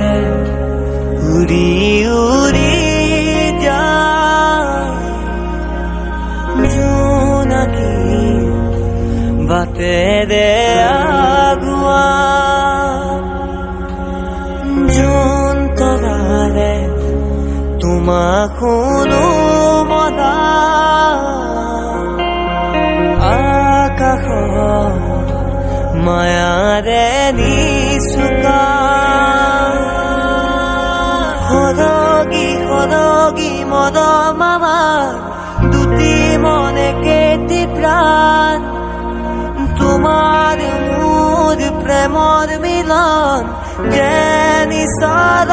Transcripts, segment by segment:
দে উড়ি উড়ি জোনাকি বাতে দে আগুয়া। মায়াৰে নিচুকা সদগী মদ মামা দুটি মনে কেটি প্ৰাণ। তোমাৰ মোৰ প্ৰেমৰ মিলন যে নিচাদ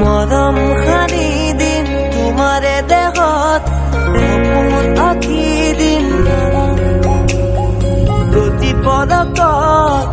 মৰম সানি দিম তোমাৰে দেহত সপোন আঁকি দিম প্ৰতি পদকত